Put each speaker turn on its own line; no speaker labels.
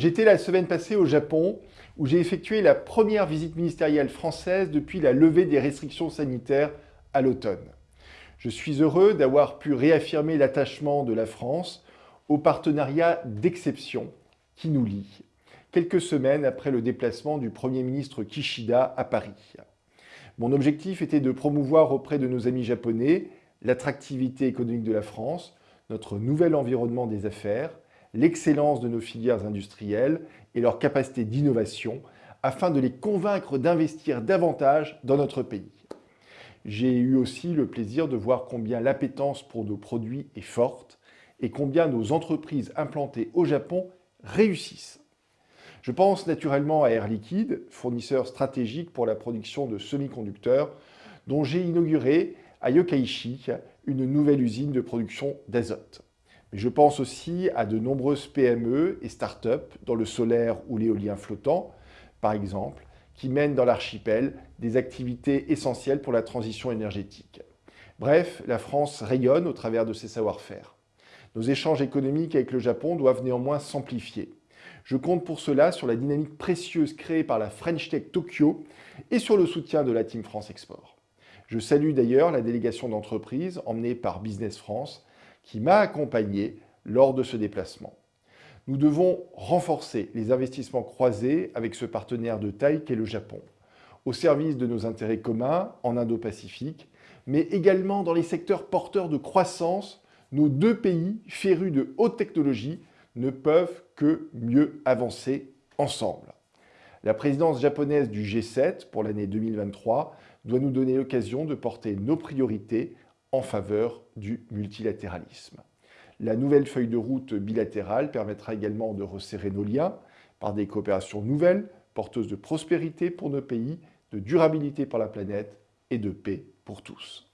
J'étais la semaine passée au Japon où j'ai effectué la première visite ministérielle française depuis la levée des restrictions sanitaires à l'automne. Je suis heureux d'avoir pu réaffirmer l'attachement de la France au partenariat d'exception qui nous lie, quelques semaines après le déplacement du Premier ministre Kishida à Paris. Mon objectif était de promouvoir auprès de nos amis japonais l'attractivité économique de la France, notre nouvel environnement des affaires, l'excellence de nos filières industrielles et leur capacité d'innovation afin de les convaincre d'investir davantage dans notre pays. J'ai eu aussi le plaisir de voir combien l'appétence pour nos produits est forte et combien nos entreprises implantées au Japon réussissent. Je pense naturellement à Air Liquide, fournisseur stratégique pour la production de semi-conducteurs, dont j'ai inauguré à Yokkaichi une nouvelle usine de production d'azote. Mais je pense aussi à de nombreuses PME et start-up dans le solaire ou l'éolien flottant, par exemple, qui mènent dans l'archipel des activités essentielles pour la transition énergétique. Bref, la France rayonne au travers de ses savoir-faire. Nos échanges économiques avec le Japon doivent néanmoins s'amplifier. Je compte pour cela sur la dynamique précieuse créée par la French Tech Tokyo et sur le soutien de la Team France Export. Je salue d'ailleurs la délégation d'entreprise emmenée par Business France qui m'a accompagné lors de ce déplacement. Nous devons renforcer les investissements croisés avec ce partenaire de taille qu'est le Japon, au service de nos intérêts communs en Indo-Pacifique, mais également dans les secteurs porteurs de croissance, nos deux pays férus de haute technologie ne peuvent que mieux avancer ensemble. La présidence japonaise du G7 pour l'année 2023 doit nous donner l'occasion de porter nos priorités en faveur du multilatéralisme. La nouvelle feuille de route bilatérale permettra également de resserrer nos liens par des coopérations nouvelles, porteuses de prospérité pour nos pays, de durabilité pour la planète et de paix pour tous.